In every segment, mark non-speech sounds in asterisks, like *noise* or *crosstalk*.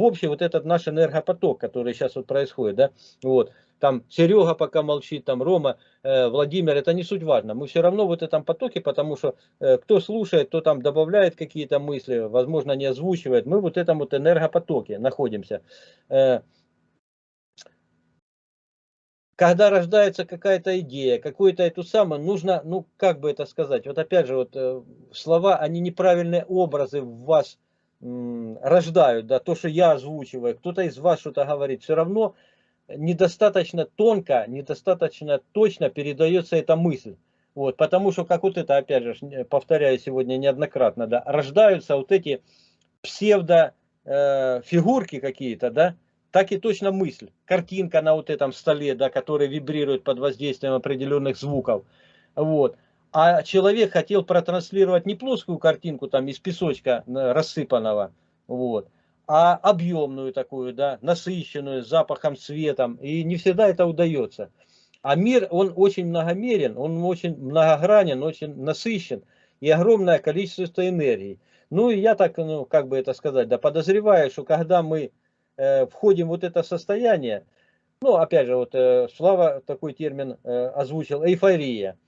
в общий вот этот наш энергопоток, который сейчас вот происходит, да, вот, там Серега пока молчит, там Рома, э, Владимир, это не суть важно, мы все равно в этом потоке, потому что э, кто слушает, кто там добавляет какие-то мысли, возможно не озвучивает, мы вот в этом вот энергопотоке находимся. Э, когда рождается какая-то идея, какую-то эту самую, нужно, ну, как бы это сказать, вот опять же, вот э, слова, они неправильные образы в вас рождают, да, то, что я озвучиваю, кто-то из вас что-то говорит, все равно недостаточно тонко, недостаточно точно передается эта мысль. Вот, потому что, как вот это, опять же, повторяю сегодня неоднократно, да, рождаются вот эти псевдо э, какие-то, да, так и точно мысль. Картинка на вот этом столе, да, которая вибрирует под воздействием определенных звуков. Вот. А человек хотел протранслировать не плоскую картинку там из песочка рассыпанного, вот, а объемную такую, да, насыщенную, запахом, цветом. И не всегда это удается. А мир, он очень многомерен, он очень многогранен, очень насыщен. И огромное количество энергии. Ну и я так, ну, как бы это сказать, да, подозреваю, что когда мы Э, входим в вот это состояние, ну, опять же, вот э, Слава такой термин э, озвучил, эйфория.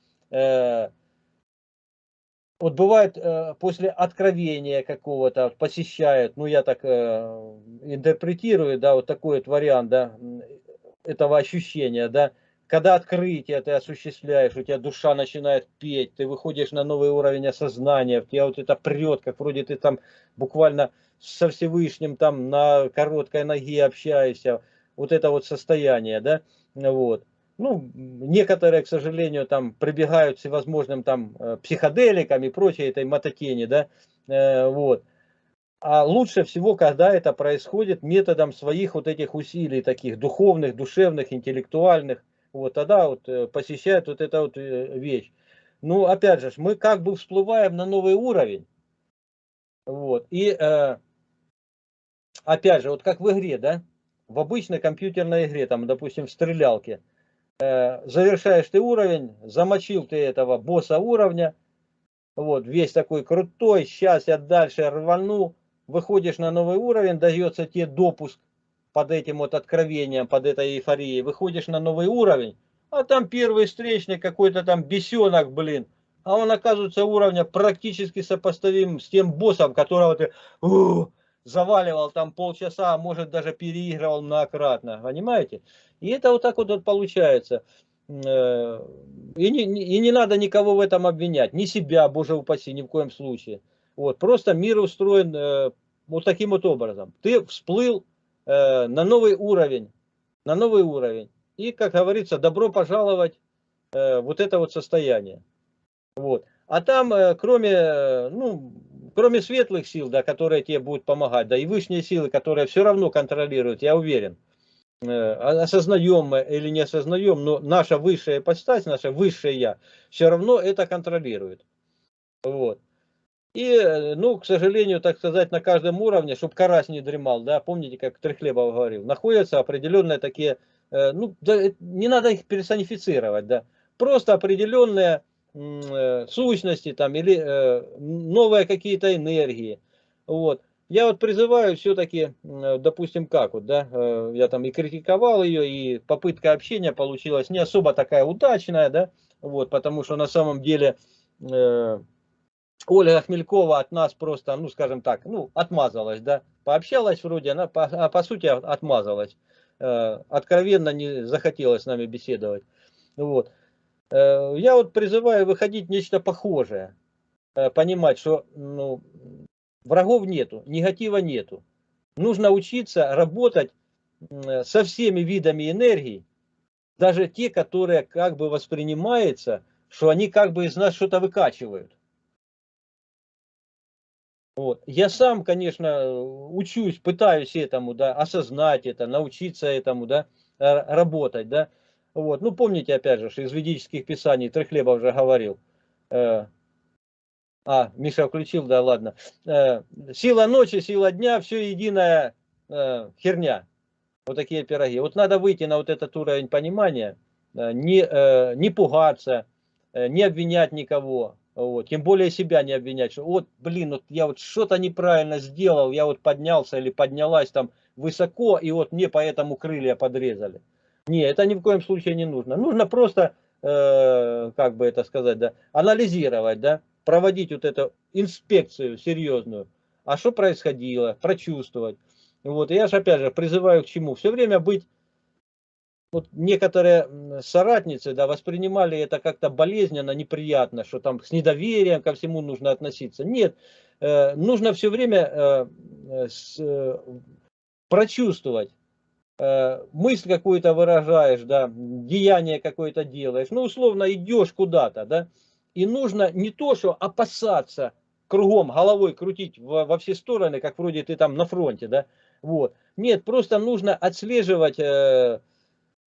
Вот бывает после откровения какого-то посещают, ну я так интерпретирую, да, вот такой вот вариант, да, этого ощущения, да, когда открытие ты осуществляешь, у тебя душа начинает петь, ты выходишь на новый уровень осознания, у тебя вот это прет, как вроде ты там буквально со Всевышним там на короткой ноге общаешься, вот это вот состояние, да, вот. Ну, некоторые, к сожалению, там прибегают всевозможным там э, психоделикам и прочей этой мототени, да, э, вот. А лучше всего, когда это происходит методом своих вот этих усилий, таких духовных, душевных, интеллектуальных, вот тогда вот э, посещает вот эта вот э, вещь. Ну, опять же, мы как бы всплываем на новый уровень. Вот. И э, опять же, вот как в игре, да, в обычной компьютерной игре, там, допустим, в стрелялке, завершаешь ты уровень, замочил ты этого босса уровня, вот, весь такой крутой, сейчас я дальше рвану, выходишь на новый уровень, дается тебе допуск под этим вот откровением, под этой эйфорией, выходишь на новый уровень, а там первый встречный какой-то там бесенок, блин, а он оказывается уровня практически сопоставим с тем боссом, которого ты у, заваливал там полчаса, а может даже переигрывал многократно, понимаете? И это вот так вот, вот получается. Э, и не, и не надо никого в этом обвинять, ни себя, боже упаси, ни в коем случае. Вот, просто мир устроен э, вот таким вот образом. Ты всплыл Э, на новый уровень, на новый уровень. И, как говорится, добро пожаловать э, вот это вот состояние. Вот. А там, э, кроме, ну, кроме светлых сил, да, которые тебе будут помогать, да, и высшие силы, которые все равно контролируют, я уверен, осознаем мы или не осознаем, но наша высшая ипостась, наше высшее я, все равно это контролирует. Вот. И, э, ну, к сожалению, так сказать, на каждом уровне, чтобы карась не дремал, да, помните, как Трехлебов говорил, находятся определенные такие, э, ну, да, не надо их персонифицировать, да, просто определенные э, сущности там или э, новые какие-то энергии, вот. Я вот призываю все-таки, э, допустим, как вот, да, э, я там и критиковал ее, и попытка общения получилась не особо такая удачная, да, вот, потому что на самом деле... Э, Ольга Хмелькова от нас просто, ну, скажем так, ну, отмазалась, да, пообщалась вроде, она, по, а по сути отмазалась, э, откровенно не захотела с нами беседовать, вот. Э, я вот призываю выходить нечто похожее, э, понимать, что, ну, врагов нету, негатива нету, нужно учиться работать со всеми видами энергии, даже те, которые как бы воспринимаются, что они как бы из нас что-то выкачивают. Вот. Я сам, конечно, учусь, пытаюсь этому, да, осознать это, научиться этому, да, работать, да. Вот. Ну, помните, опять же, из ведических писаний Трехлебов уже говорил. Э, а, Миша включил, да, ладно. Э, сила ночи, сила дня, все единая э, херня. Вот такие пироги. Вот надо выйти на вот этот уровень понимания, не, не пугаться, не обвинять никого, Вот. Тем более себя не обвинять, что вот, блин, вот я вот что-то неправильно сделал, я вот поднялся или поднялась там высоко, и вот мне поэтому крылья подрезали. Не, это ни в коем случае не нужно. Нужно просто, э, как бы это сказать, да, анализировать, да, проводить вот эту инспекцию серьезную. А что происходило, прочувствовать. Вот, и я же опять же призываю к чему? Все время быть вот некоторые соратницы да, воспринимали это как-то болезненно, неприятно, что там с недоверием ко всему нужно относиться. Нет, э, нужно все время э, э, с, э, прочувствовать. Э, мысль какую-то выражаешь, да, деяние какое-то делаешь. Ну, условно, идешь куда-то, да, и нужно не то, что опасаться, кругом головой крутить во, во все стороны, как вроде ты там на фронте, да, вот. Нет, просто нужно отслеживать... Э,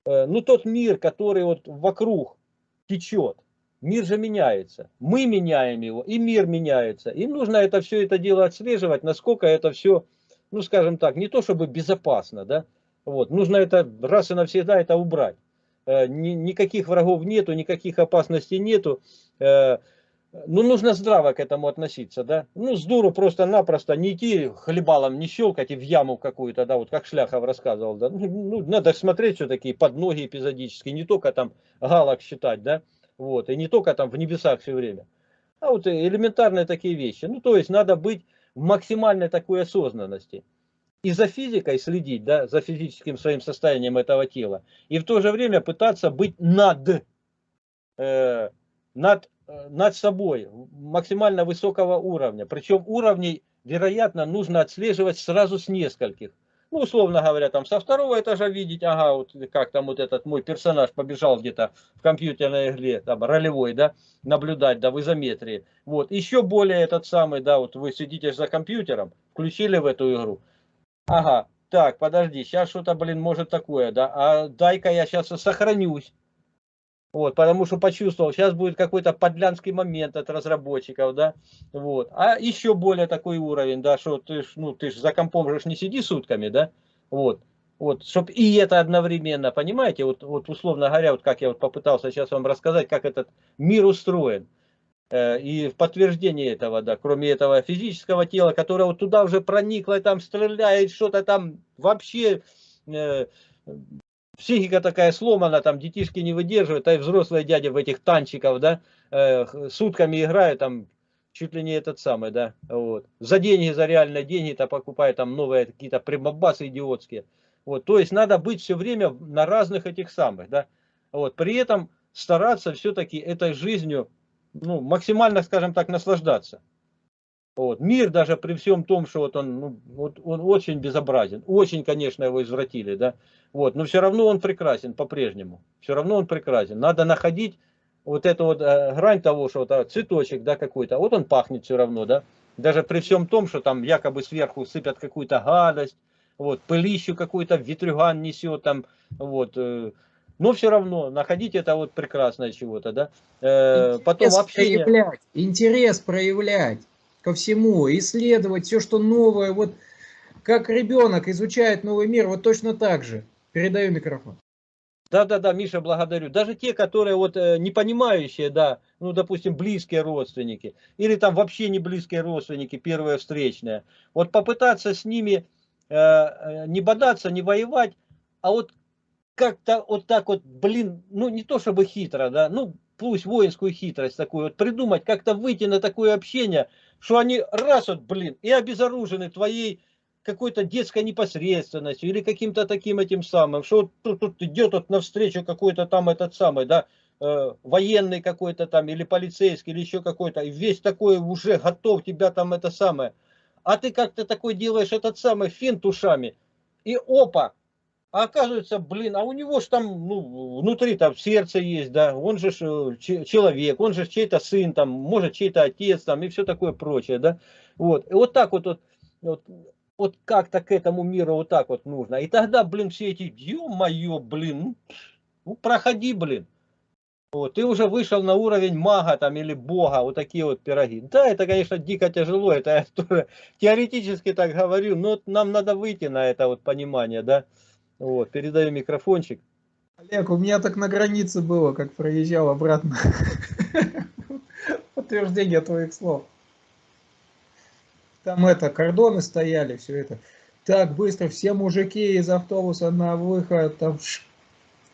Э, ну, тот мир, который вот вокруг течет, мир же меняется. Мы меняем его, и мир меняется. И нужно это все это дело отслеживать, насколько это все, ну, скажем так, не то чтобы безопасно, да, вот, нужно это раз и навсегда это убрать. Э, никаких врагов нету, никаких опасностей нету. Э, ну, нужно здраво к этому относиться, да. Ну, с дуру просто-напросто не идти хлебалом, не щелкать и в яму какую-то, да, вот как Шляхов рассказывал, да. Ну, ну надо смотреть все-таки под ноги эпизодически, не только там галок считать, да, вот, и не только там в небесах все время. А вот элементарные такие вещи. Ну, то есть надо быть в максимальной такой осознанности. И за физикой следить, да, за физическим своим состоянием этого тела. И в то же время пытаться быть над, э, над Э, над собой максимально высокого уровня. Причем уровней, вероятно, нужно отслеживать сразу с нескольких. Ну, условно говоря, там со второго этажа видеть, ага, вот как там вот этот мой персонаж побежал где-то в компьютерной игре, там, ролевой, да, наблюдать, да, в изометрии. Вот, еще более этот самый, да, вот вы сидите за компьютером, включили в эту игру. Ага, так, подожди, сейчас что-то, блин, может такое, да, а дай-ка я сейчас сохранюсь. Вот, потому что почувствовал, сейчас будет какой-то подлянский момент от разработчиков, да, вот. А еще более такой уровень, да, что ты ж, ну, ты ж за компом же не сиди сутками, да, вот. Вот, чтобы и это одновременно, понимаете, вот, вот условно говоря, вот как я вот попытался сейчас вам рассказать, как этот мир устроен. Э, и в подтверждение этого, да, кроме этого физического тела, которое вот туда уже проникло, там стреляет, что-то там вообще э, психика такая сломана, там детишки не выдерживают, а и взрослые дяди в этих танчиков, да, э, сутками играют, там, чуть ли не этот самый, да, вот. За деньги, за реальные деньги-то покупают там новые какие-то прибабасы идиотские. Вот, то есть надо быть все время на разных этих самых, да, вот. При этом стараться все-таки этой жизнью, ну, максимально, скажем так, наслаждаться. Вот. Мир даже при всем том, что вот он, ну, вот он очень безобразен, очень, конечно, его извратили, да, вот, но все равно он прекрасен по-прежнему, все равно он прекрасен. Надо находить вот эту вот э, грань того, что вот, э, цветочек, да, какой-то, вот он пахнет все равно, да, даже при всем том, что там якобы сверху сыпят какую-то гадость, вот, пылищу какой-то ветрюган несет там, вот, э, но все равно находить это вот прекрасное чего-то, да. Э, потом общение. Проявлять, интерес проявлять ко всему, исследовать все, что новое. Вот как ребенок изучает новый мир, вот точно так же. Передаю микрофон. Да-да-да, Миша, благодарю. Даже те, которые вот э, не понимающие, да, ну, допустим, близкие родственники, или там вообще не близкие родственники, первые встречные, вот попытаться с ними э, э, не бодаться, не воевать, а вот как-то вот так вот, блин, ну, не то чтобы хитро, да, ну, пусть воинскую хитрость такую вот придумать, как-то выйти на такое общение, что они раз вот, блин, и обезоружены твоей какой-то детской непосредственностью или каким-то таким этим самым, что тут, тут идет вот навстречу какой-то там этот самый, да, э, военный какой-то там или полицейский или еще какой-то, весь такой уже готов тебя там это самое. А ты как-то такой делаешь этот самый финт ушами, и опа, а оказывается, блин, а у него же там, ну, внутри там сердце есть, да, он же э, человек, он же чей-то сын, там, может, чей-то отец, там, и все такое прочее, да. Вот, и вот так вот, вот, вот, вот как-то к этому миру вот так вот нужно. И тогда, блин, все эти, ё-моё, блин, ну, ну, проходи, блин. Вот, ты уже вышел на уровень мага там или бога, вот такие вот пироги. Да, это, конечно, дико тяжело, это я тоже теоретически так говорю, но нам надо выйти на это вот понимание, да. Вот, передаю микрофончик. Олег, у меня так на границе было, как проезжал обратно. Подтверждение твоих слов. Там это, кордоны стояли, все это. Так быстро, все мужики из автобуса на выход, там...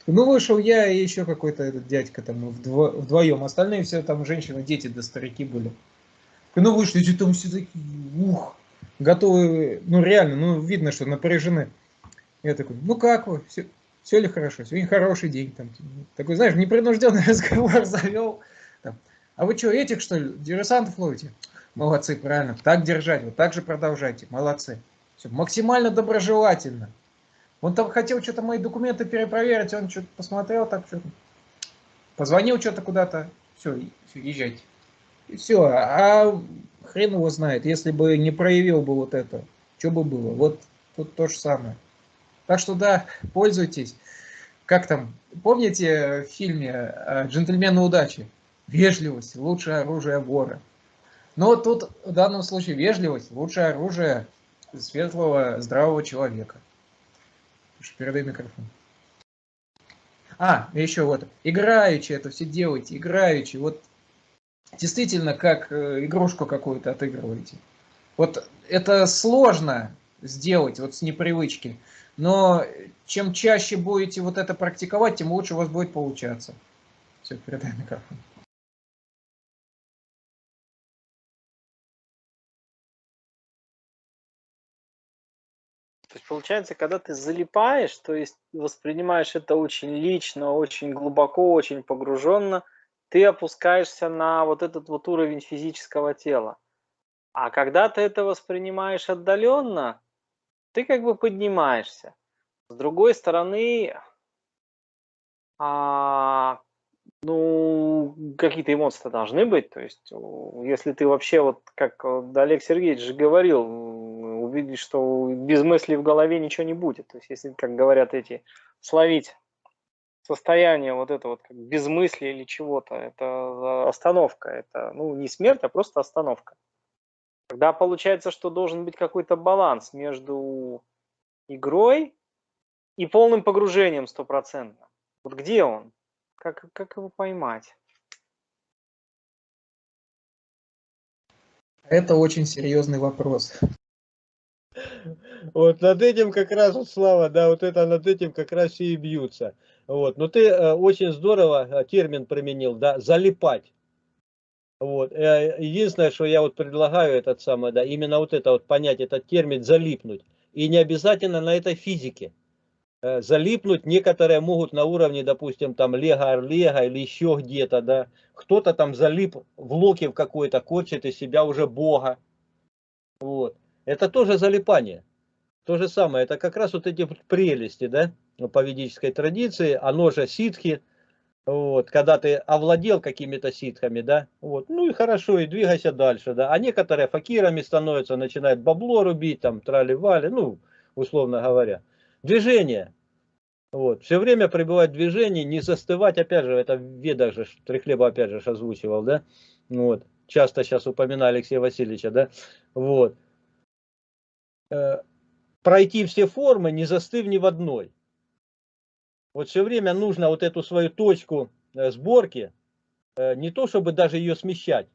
Ну, вышел я и еще какой-то этот дядька там вдво, вдвоем. Остальные все там женщины, дети да старики были. Ну, вышли, там все такие, ух, готовы, ну, реально, ну, видно, что напряжены. Я такой, ну, как вы, все, все ли хорошо, сегодня хороший день. Там, такой, знаешь, непринужденный *laughs* разговор завел. Там, а вы что, этих, что ли, диверсантов ловите? Молодцы, правильно. Так держать, вот так же продолжайте. Молодцы. Все, максимально доброжелательно. Он там хотел что-то мои документы перепроверить, он что-то посмотрел, так что-то позвонил что-то куда-то. Все, все, езжайте. И все. А хрен его знает, если бы не проявил бы вот это, что бы было. Вот тут то же самое. Так что да, пользуйтесь. Как там, помните в фильме э, «Джентльмены удачи»? Вежливость – лучшее оружие вора. Но тут в данном случае вежливость – лучшее оружие светлого, здравого человека. Передай микрофон. А, еще вот, играючи это все делаете, играючи. Вот действительно, как э, игрушку какую-то отыгрываете. Вот это сложно сделать вот с непривычки. Но чем чаще будете вот это практиковать, тем лучше у вас будет получаться. Все, передай микрофон. То есть получается, когда ты залипаешь, то есть воспринимаешь это очень лично, очень глубоко, очень погруженно, ты опускаешься на вот этот вот уровень физического тела. А когда ты это воспринимаешь отдаленно, ты как бы поднимаешься. С другой стороны, а, ну, какие-то эмоции должны быть. То есть, если ты вообще, вот как Олег Сергеевич же говорил, увидишь, что без мыслей в голове ничего не будет. То есть, если, как говорят эти, словить состояние вот это вот как без мысли или чего-то, это остановка, это, ну, не смерть, а просто остановка. Тогда получается, что должен быть какой-то баланс между игрой и полным погружением стопроцентно. Вот где он? Как, как его поймать? Это очень серьезный вопрос. Вот над этим как раз, вот, Слава, да, вот это над этим как раз и бьются. Вот, но ты э, очень здорово э, термин применил, да, залипать. Вот. Э, единственное, что я вот предлагаю, этот самый, да, именно вот это вот понять, этот термин залипнуть. И не обязательно на этой физике. Э, залипнуть некоторые могут на уровне, допустим, там Лего Орлега или еще где-то, да. Кто-то там залип в локе в какой-то, корчит из себя уже Бога. Вот. Это тоже залипание. То же самое, это как раз вот эти прелести, да, по ведической традиции, оно же ситхи, вот, когда ты овладел какими-то ситхами, да, вот, ну и хорошо, и двигайся дальше, да, а некоторые факирами становятся, начинают бабло рубить, там, трали-вали, ну, условно говоря. Движение, вот, все время пребывать в движении, не застывать, опять же, это в ведах же, Трехлеба опять же озвучивал, да, вот, часто сейчас упоминали Алексея Васильевича, да, вот, э, пройти все формы, не застыв ни в одной. Вот все время нужно вот эту свою точку э, сборки, э, не то чтобы даже ее смещать.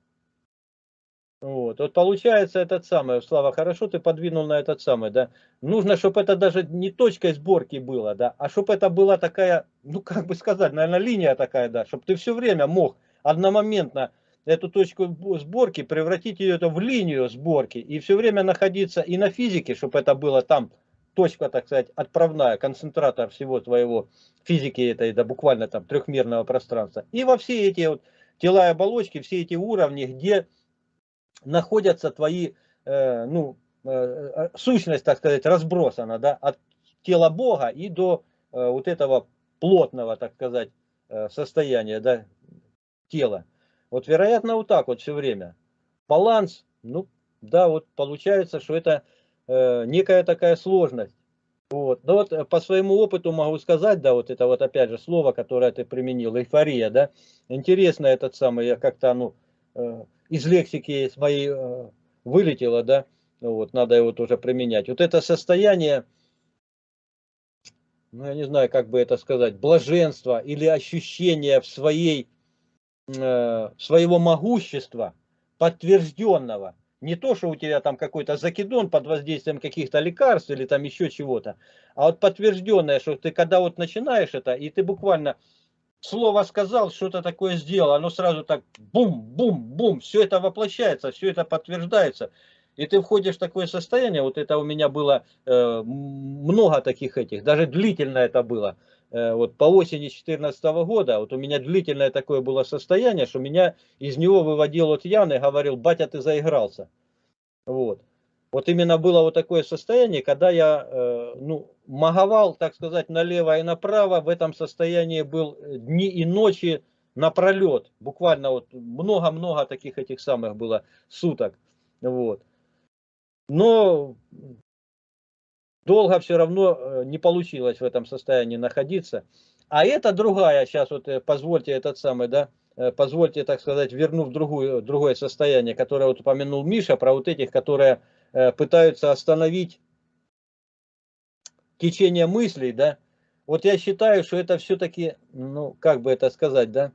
Вот, вот получается этот самый, Слава, хорошо ты подвинул на этот самый, да. Нужно, чтобы это даже не точкой сборки было, да, а чтобы это была такая, ну как бы сказать, наверное, линия такая, да, чтобы ты все время мог одномоментно эту точку сборки превратить ее в линию сборки и все время находиться и на физике, чтобы это было там точка, так сказать, отправная, концентратор всего твоего физики этой, да, буквально там трехмерного пространства. И во все эти вот тела и оболочки, все эти уровни, где находятся твои, э, ну, э, э, сущность, так сказать, разбросана, да, от тела Бога и до э, вот этого плотного, так сказать, э, состояния, да, тела. Вот вероятно вот так вот все время. Баланс, ну, да, вот получается, что это Э, некая такая сложность. Вот. Но вот э, по своему опыту могу сказать, да, вот это вот опять же слово, которое ты применил, эйфория, да, интересно этот самый, я как-то, ну, из лексики своей вылетело, да, вот, надо его тоже применять. Вот это состояние, ну, я не знаю, как бы это сказать, блаженства или ощущение в своей своего могущества, подтвержденного. Не то, что у тебя там какой-то закидон под воздействием каких-то лекарств или там еще чего-то, а вот подтвержденное, что ты когда вот начинаешь это, и ты буквально слово сказал, что-то такое сделал, оно сразу так бум-бум-бум, все это воплощается, все это подтверждается. И ты входишь в такое состояние, вот это у меня было э, много таких этих, даже длительно это было. Э, вот по осени 2014 года, вот у меня длительное такое было состояние, что меня из него выводил вот Ян и говорил, батя, ты заигрался. Вот. Вот именно было вот такое состояние, когда я э, ну, маговал, так сказать, налево и направо, в этом состоянии был дни и ночи напролет. Буквально вот много-много таких этих самых было суток. Вот. Но долго все равно э, не получилось в этом состоянии находиться. А это другая, сейчас вот э, позвольте этот самый, да, э, позвольте, так сказать, верну в другую, другое состояние, которое вот упомянул Миша, про вот этих, которые пытаются остановить течение мыслей, да. Вот я считаю, что это все-таки, ну, как бы это сказать, да,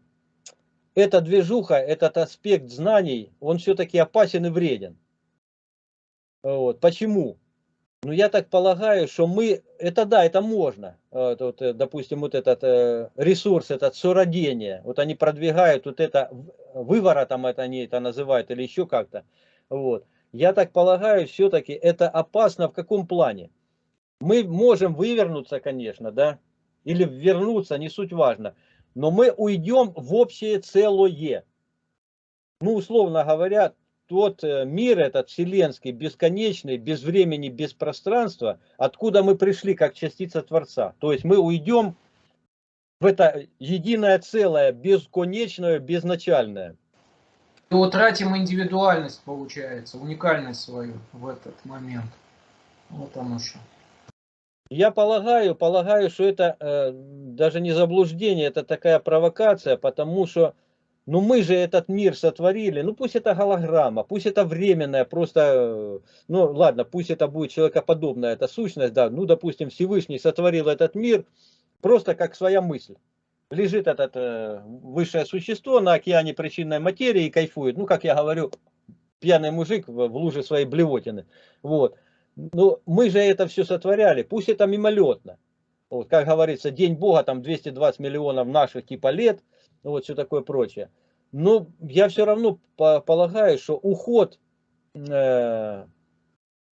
эта движуха, этот аспект знаний, он все-таки опасен и вреден. Вот. Почему? Ну, я так полагаю, что мы, это да, это можно. Вот, вот, э, допустим, вот этот э, ресурс, этот сородение, вот они продвигают вот это, выворотом это они это называют или еще как-то. Вот. Я так полагаю, все-таки это опасно в каком плане? Мы можем вывернуться, конечно, да, или вернуться, не суть важно, но мы уйдем в общее целое. Ну, условно говоря, тот э, мир этот вселенский, бесконечный, без времени, без пространства, откуда мы пришли как частица Творца. То есть мы уйдем в это единое целое, бесконечное, безначальное. И утратим индивидуальность, получается, уникальность свою в этот момент. Вот оно что. Я полагаю, полагаю, что это э, даже не заблуждение, это такая провокация, потому что ну мы же этот мир сотворили, ну пусть это голограмма, пусть это временная, просто, ну ладно, пусть это будет человекоподобная эта сущность, да, ну допустим Всевышний сотворил этот мир просто как своя мысль. Лежит этот э, высшее существо на океане причинной материи и кайфует, ну как я говорю, пьяный мужик в, в луже своей блевотины. Вот. Но мы же это все сотворяли, пусть это мимолетно. Вот, как говорится, день Бога, там 220 миллионов наших типа лет – ну вот все такое прочее. Но я все равно полагаю, что уход, э,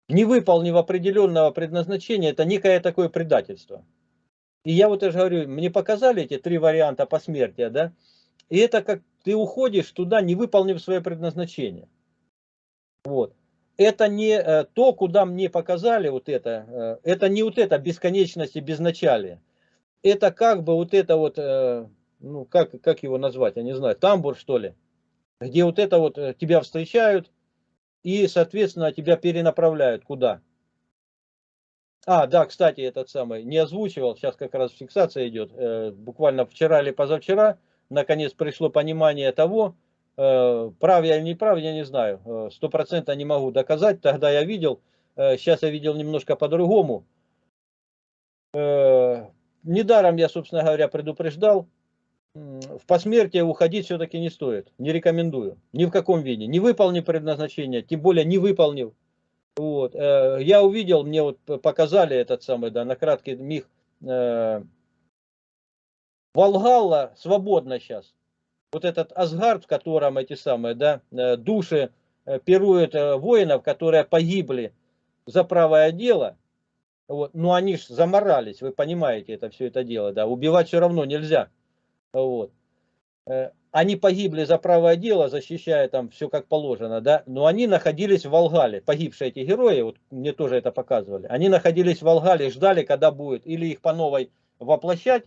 не выполнив определенного предназначения, это некое такое предательство. И я вот уже говорю, мне показали эти три варианта посмертия, да, и это как ты уходишь туда, не выполнив свое предназначение. Вот. Это не э, то, куда мне показали вот это, э, это не вот это бесконечность и безначалие. Это как бы вот это вот э, ну, как, как его назвать, я не знаю, тамбур, что ли, где вот это вот э, тебя встречают и, соответственно, тебя перенаправляют куда. А, да, кстати, этот самый, не озвучивал, сейчас как раз фиксация идет, э, буквально вчера или позавчера, наконец пришло понимание того, э, прав я или не прав, я не знаю, э, сто процентов не могу доказать, тогда я видел, э, сейчас я видел немножко по-другому. Э, недаром я, собственно говоря, предупреждал, в посмертие уходить все-таки не стоит. Не рекомендую. Ни в каком виде. Не выполнив предназначение, тем более не выполнив. Вот. Э, я увидел, мне вот показали этот самый, да, на краткий миг. Э, Волгалла свободна сейчас. Вот этот Асгард, в котором эти самые, да, э, души пируют воинов, которые погибли за правое дело. Вот. Но они же заморались, вы понимаете это все это дело, да. Убивать все равно нельзя. Вот. Э, они погибли за правое дело, защищая там все как положено, да, но они находились в Волгале, погибшие эти герои, вот мне тоже это показывали, они находились в Волгале, ждали, когда будет, или их по новой воплощать,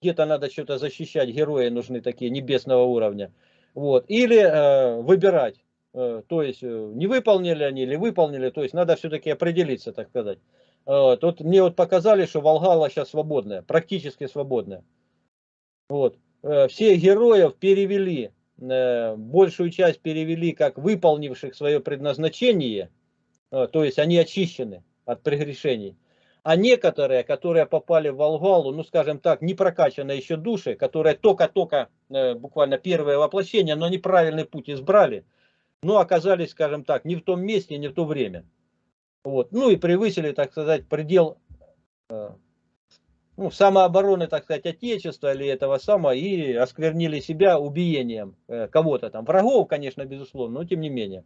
где-то надо что-то защищать, герои нужны такие небесного уровня, вот, или э, выбирать, э, то есть э, не выполнили они или выполнили, то есть надо все-таки определиться, так сказать. Э, тут мне вот показали, что Волгала сейчас свободная, практически свободная. Вот. Э, всех героев перевели, э, большую часть перевели как выполнивших свое предназначение, э, то есть они очищены от прегрешений. А некоторые, которые попали в Волгалу, ну скажем так, не прокачанные еще души, которые только-только, буквально первое воплощение, но неправильный путь избрали, ну оказались, скажем так, не в том месте, не в то время. Вот. Ну и превысили, так сказать, предел ну, самообороны, так сказать, Отечества или этого самого, и осквернили себя убиением э, кого-то там. Врагов, конечно, безусловно, но тем не менее.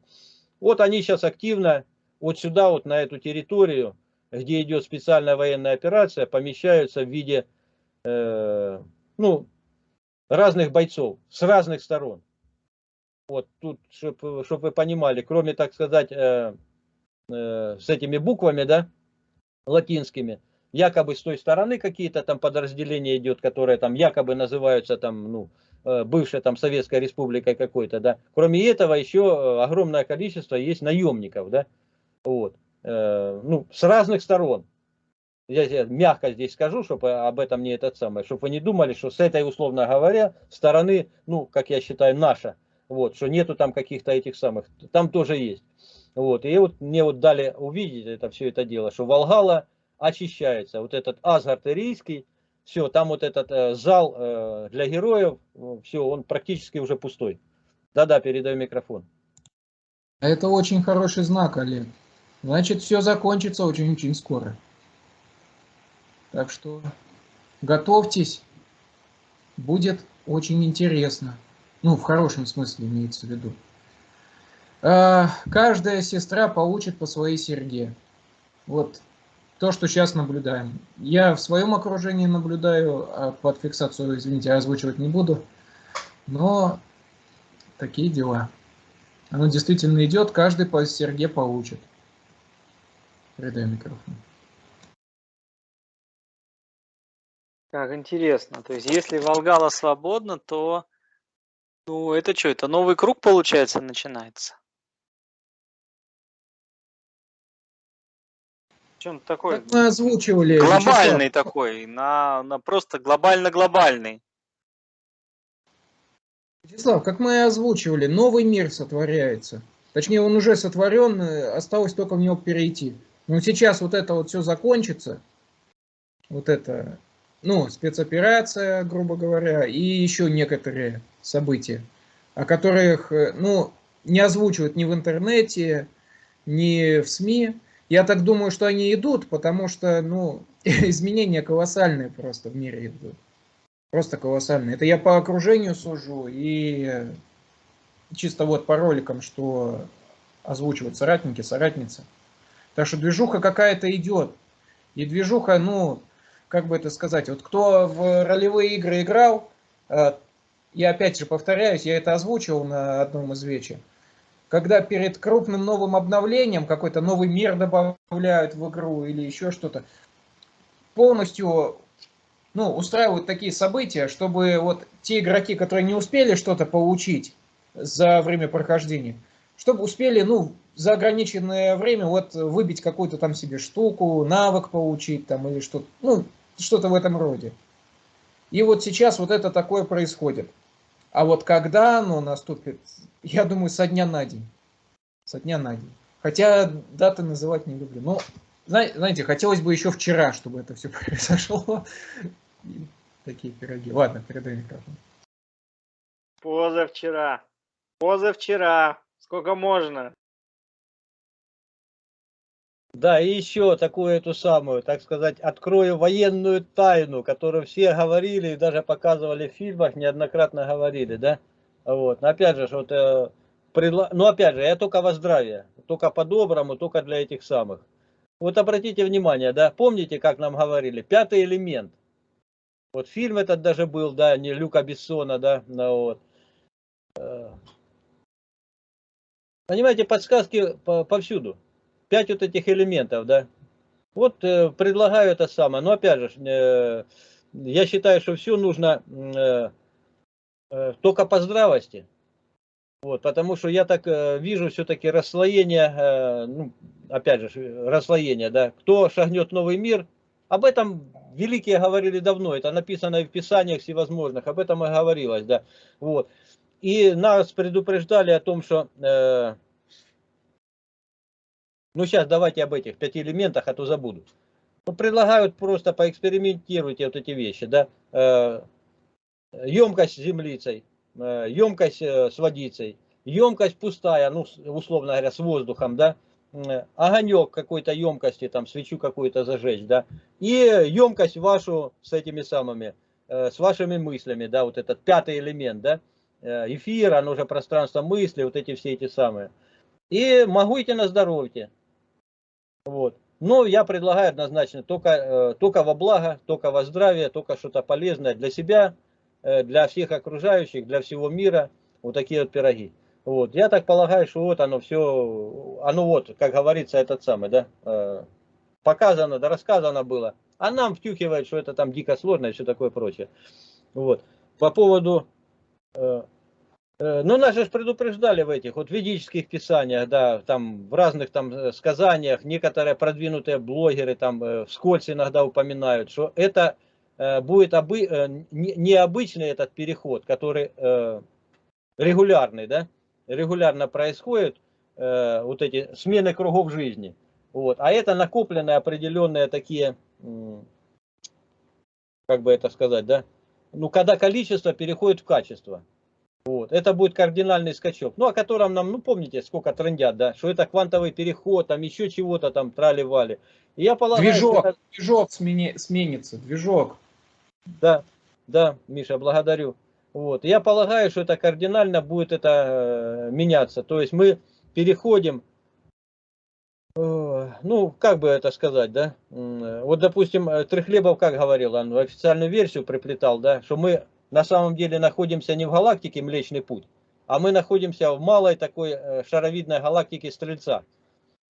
Вот они сейчас активно вот сюда, вот на эту территорию, где идет специальная военная операция, помещаются в виде э, ну, разных бойцов с разных сторон. Вот тут, чтобы чтоб вы понимали, кроме, так сказать, э, э, с этими буквами, да, латинскими, якобы с той стороны какие-то там подразделения идет, которые там якобы называются там, ну, э, бывшей там Советской Республикой какой-то, да. Кроме этого еще э, огромное количество есть наемников, да, вот, э, ну, с разных сторон. Я мягко здесь скажу, чтобы об этом не этот самый, чтобы вы не думали, что с этой, условно говоря, стороны, ну, как я считаю, наша, вот, что нету там каких-то этих самых, там тоже есть. Вот, и вот мне вот дали увидеть это все это дело, что Волгала очищается. Вот этот Асгард Ирийский, все, там вот этот э, зал э, для героев, все, он практически уже пустой. Да-да, передаю микрофон. Это очень хороший знак, Олег. Значит, все закончится очень-очень скоро. Так что готовьтесь, будет очень интересно. Ну, в хорошем смысле имеется в виду. А, каждая сестра получит по своей серьге. Вот то, что сейчас наблюдаем. Я в своем окружении наблюдаю, а под фиксацию, извините, озвучивать не буду, но такие дела. Оно действительно идет, каждый по серге получит. Передаю микрофон. Как интересно. То есть, если Волгала свободна, то ну это что, это новый круг, получается, начинается? Чем такой? Как мы озвучивали. Глобальный Вячеслав. такой, на, на просто глобально-глобальный. Вячеслав, как мы озвучивали, новый мир сотворяется. Точнее, он уже сотворен, э, осталось только в него перейти. Но сейчас вот это вот все закончится, вот это, ну, спецоперация, грубо говоря, и еще некоторые события, о которых, э, ну, не озвучивают ни в интернете, ни в СМИ. Я так думаю, что они идут, потому что, ну, *laughs* изменения колоссальные просто в мире идут. Просто колоссальные. Это я по окружению сужу и чисто вот по роликам, что озвучивают соратники, соратницы. Так что движуха какая-то идет. И движуха, ну, как бы это сказать, вот кто в ролевые игры играл, э, я опять же повторяюсь, я это озвучивал на одном из вечер когда перед крупным новым обновлением какой-то новый мир добавляют в игру или еще что-то, полностью ну, устраивают такие события, чтобы вот те игроки, которые не успели что-то получить за время прохождения, чтобы успели, ну, за ограниченное время вот выбить какую-то там себе штуку, навык получить там или что-то, ну, что-то в этом роде. И вот сейчас вот это такое происходит. А вот когда оно наступит, я думаю, со дня на день. Со дня на день. Хотя даты называть не люблю. Но, знаете, хотелось бы еще вчера, чтобы это все *laughs* произошло. Такие пироги. Ладно, передай микрофон. Позавчера. Позавчера. Сколько можно? Да, и еще такую эту самую, так сказать, открою военную тайну, которую все говорили и даже показывали в фильмах, неоднократно говорили, да? Вот, но опять же, вот, э, предла... ну опять же, я только во здравие, только по-доброму, только для этих самых. Вот обратите внимание, да, помните, как нам говорили, пятый элемент. Вот фильм этот даже был, да, не Люка Бессона, да, ну, вот. Э. Понимаете, подсказки повсюду пять вот этих элементов, да. Вот э, предлагаю это самое. Но опять же, э, я считаю, что все нужно э, э, только по здравости. Вот, потому что я так э, вижу все-таки расслоение, э, ну, опять же, расслоение, да. Кто шагнет новый мир, об этом великие говорили давно, это написано в писаниях всевозможных, об этом и говорилось, да. Вот. И нас предупреждали о том, что э, ну, сейчас давайте об этих пяти элементах, а то забуду. Ну, предлагают просто поэкспериментируйте вот эти вещи, да, э, емкость с землицей, э, емкость э, с водицей, емкость пустая, ну, условно говоря, с воздухом, да, огонек какой-то емкости, там, свечу какую-то зажечь, да, и емкость вашу с этими самыми, с вашими мыслями, да, вот этот пятый элемент, да, эфир, оно же пространство мысли, вот эти все эти самые. И могу идти на здоровье. Вот. Но я предлагаю однозначно только, э, только во благо, только во здравие, только что-то полезное для себя, э, для всех окружающих, для всего мира. Вот такие вот пироги. Вот. Я так полагаю, что вот оно все, оно вот, как говорится, этот самый, да, э, показано, да рассказано было. А нам втюхивает, что это там дико сложно и все такое прочее. Вот. По поводу ну, нас же предупреждали в этих вот ведических писаниях, да, там в разных там э, сказаниях, некоторые продвинутые блогеры там э, вскользь иногда упоминают, что это будет обы... необычный этот переход, который регулярный, да, регулярно происходит, вот эти смены кругов жизни. Вот. А это накопленные определенные такие, как бы это сказать, да, ну, когда количество переходит в качество. Вот. Это будет кардинальный скачок. Ну, о котором нам, ну, помните, сколько трендят, да, что это квантовый переход, там еще чего-то там трали-вали. я полагаю, движок, это... движок смени... сменится, движок. Да, да, Миша, благодарю. Вот. Я полагаю, что это кардинально будет это э, меняться. То есть мы переходим, э, ну, как бы это сказать, да, вот, допустим, э, Трехлебов как говорил, он официальную версию приплетал, да, что мы на самом деле находимся не в галактике Млечный Путь, а мы находимся в малой такой э, шаровидной галактике Стрельца.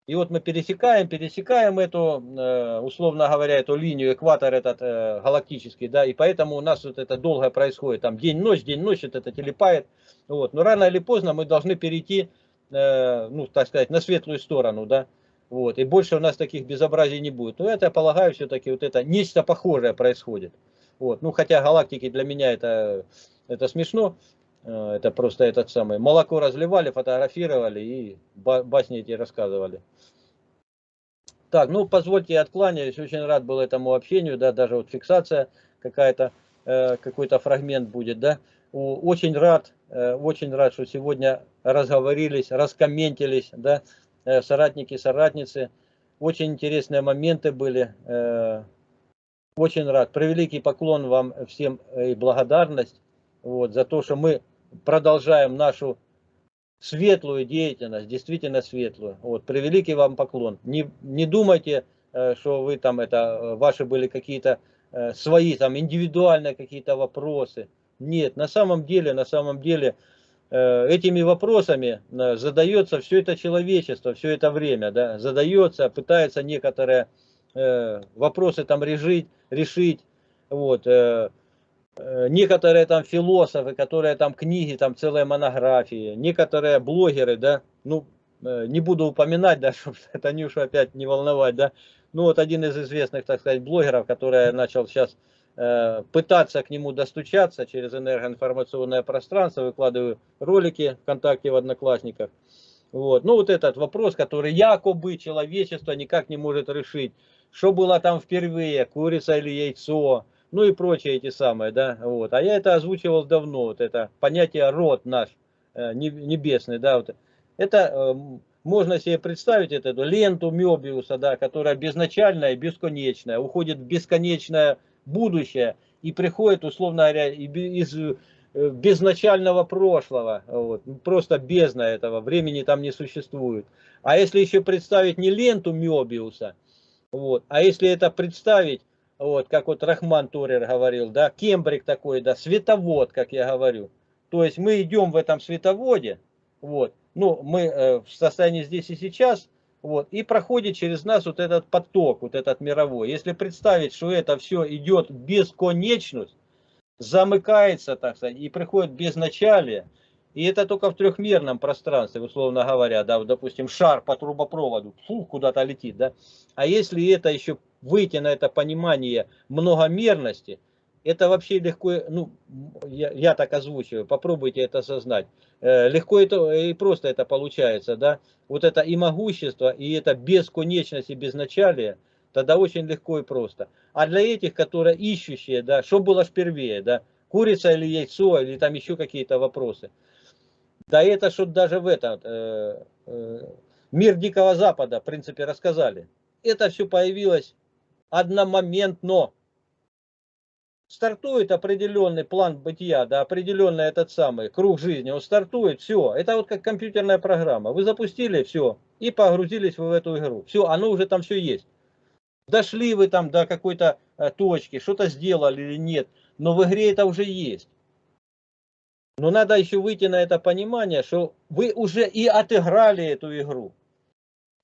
И вот мы пересекаем, пересекаем эту, э, условно говоря, эту линию, экватор этот э, галактический, да, и поэтому у нас вот это долго происходит, там день-ночь, день-ночь, вот это телепает, вот, но рано или поздно мы должны перейти, ну, так сказать, на светлую сторону, да, вот, и больше у нас таких безобразий не будет. Но это, я полагаю, все-таки вот это нечто похожее происходит. Вот. Ну, хотя галактики для меня это, это смешно. Э, это просто этот самый. Молоко разливали, фотографировали и басни эти рассказывали. Так, ну позвольте, откланяюсь. Очень рад был этому общению, да, даже вот фиксация какая-то, э, какой-то фрагмент будет, да. Очень рад, э, очень рад, что сегодня разговорились, раскомментились, да, соратники, соратницы. Очень интересные моменты были. Очень рад. Превеликий поклон вам всем э, и благодарность вот, за то, что мы продолжаем нашу светлую деятельность, действительно светлую. Вот, превеликий вам поклон. Не, не думайте, э, что вы там это, э, ваши были какие-то свои там индивидуальные какие-то вопросы. Нет, на самом деле, на самом деле этими вопросами задается все это человечество, все это время, да, задается, пытается некоторые Э, вопросы там решить, решить. Вот, э, э, некоторые там философы, которые там книги, там целые монографии, некоторые блогеры, да, ну, не буду упоминать, да, *laughs* чтобы Танюшу опять не волновать, да, ну вот один из известных, так сказать, блогеров, который начал сейчас э, пытаться к нему достучаться через энергоинформационное пространство, выкладываю ролики ВКонтакте в Одноклассниках, вот, ну вот этот вопрос, который якобы человечество никак не может решить, что было там впервые, курица или яйцо, ну и прочие эти самые, да, вот. А я это озвучивал давно, вот это понятие род наш э, небесный, да, вот. Это э, можно себе представить это, эту ленту Мебиуса, да, которая безначальная и бесконечная, уходит в бесконечное будущее и приходит, условно говоря, из э, безначального прошлого, вот, просто бездна этого, времени там не существует. А если еще представить не ленту Мебиуса, вот. А если это представить, вот, как вот Рахман Турер говорил, да, кембрик такой, да, световод, как я говорю. То есть мы идем в этом световоде, вот, ну, мы э, в состоянии здесь и сейчас, вот, и проходит через нас вот этот поток, вот этот мировой. Если представить, что это все идет бесконечность, замыкается, так сказать, и приходит безначалие, и это только в трехмерном пространстве, условно говоря, да, вот, допустим, шар по трубопроводу, фу, куда-то летит, да. А если это еще выйти на это понимание многомерности, это вообще легко, ну, я, я так озвучиваю, попробуйте это осознать. Э, легко это, и просто это получается, да. Вот это и могущество, и это бесконечность и безначалие, тогда очень легко и просто. А для этих, которые ищущие, да, что было впервые, да, курица или яйцо, или там еще какие-то вопросы. Да это что даже в этот э, э, мир Дикого Запада, в принципе, рассказали. Это все появилось одномоментно. Стартует определенный план бытия, да, определенный этот самый круг жизни, он стартует, все. Это вот как компьютерная программа. Вы запустили, все, и погрузились вы в эту игру. Все, оно уже там все есть. Дошли вы там до какой-то э, точки, что-то сделали или нет, но в игре это уже есть. Но надо еще выйти на это понимание, что вы уже и отыграли эту игру.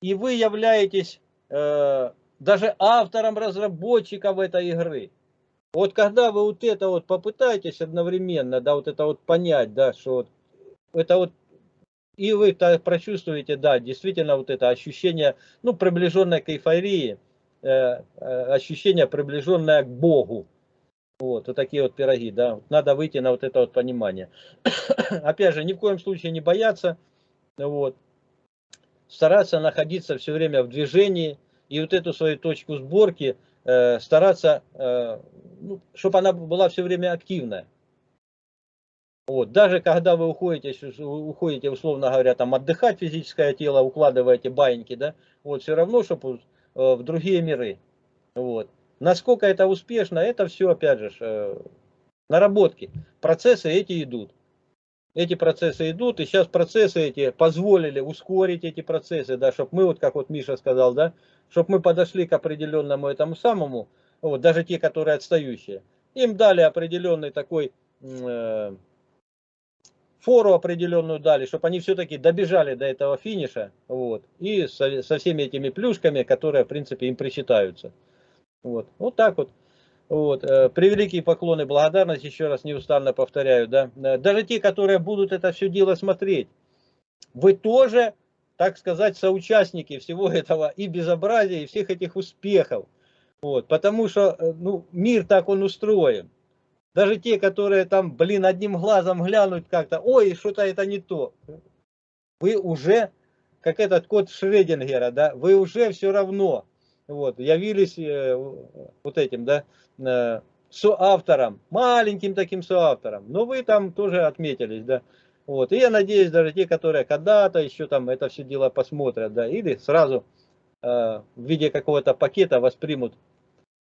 И вы являетесь э, даже автором, разработчиком этой игры. Вот когда вы вот это вот попытаетесь одновременно, да, вот это вот понять, да, что вот это вот и вы прочувствуете, да, действительно вот это ощущение, ну, приближенное к эйфории, э, э, ощущение приближенное к Богу. Вот, вот такие вот пироги, да. Надо выйти на вот это вот понимание. *coughs* Опять же, ни в коем случае не бояться, вот. Стараться находиться все время в движении и вот эту свою точку сборки э, стараться, э, ну, чтобы она была все время активная. Вот. Даже когда вы уходите, уходите, условно говоря, там отдыхать физическое тело, укладываете баиньки, да, вот все равно, чтобы э, в другие миры. Вот. Насколько это успешно, это все, опять же, э, наработки. Процессы эти идут. Эти процессы идут, и сейчас процессы эти позволили ускорить эти процессы, да, чтобы мы, вот как вот Миша сказал, да, чтобы мы подошли к определенному этому самому, вот, даже те, которые отстающие, им дали определенный такой э, фору определенную дали, чтобы они все-таки добежали до этого финиша, вот, и со, со всеми этими плюшками, которые, в принципе, им причитаются. Вот, вот так вот. Вот, э, превеликие поклоны, благодарность, еще раз неустанно повторяю, да. Э, даже те, которые будут это все дело смотреть, вы тоже, так сказать, соучастники всего *laughs* этого и безобразия, и всех этих успехов. Вот, потому что, э, ну, мир так он устроен. Даже те, которые там, блин, одним глазом глянуть как-то, ой, что-то это не то. Вы уже, как этот код Шредингера, да, вы уже все равно вот, явились э, вот этим, да, э, соавтором, маленьким таким соавтором, но вы там тоже отметились, да, вот, и я надеюсь, даже те, которые когда-то еще там это все дело посмотрят, да, или сразу э, в виде какого-то пакета воспримут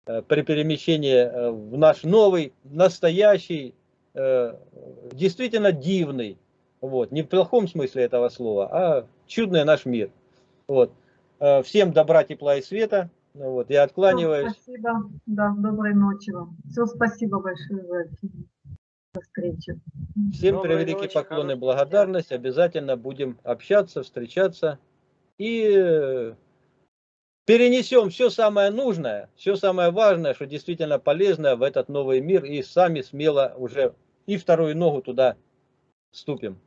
э, при перемещении э, в наш новый, настоящий, э, действительно дивный, вот, не в плохом смысле этого слова, а чудный наш мир, вот. Э, всем добра, тепла и света. Ну вот, я откланиваюсь. Все, спасибо. Да, доброй ночи вам. Все, спасибо большое за, встречу. Всем доброй превеликие ночи, поклоны, благодарность. День. Обязательно будем общаться, встречаться. И э, перенесем все самое нужное, все самое важное, что действительно полезное в этот новый мир. И сами смело уже и вторую ногу туда ступим.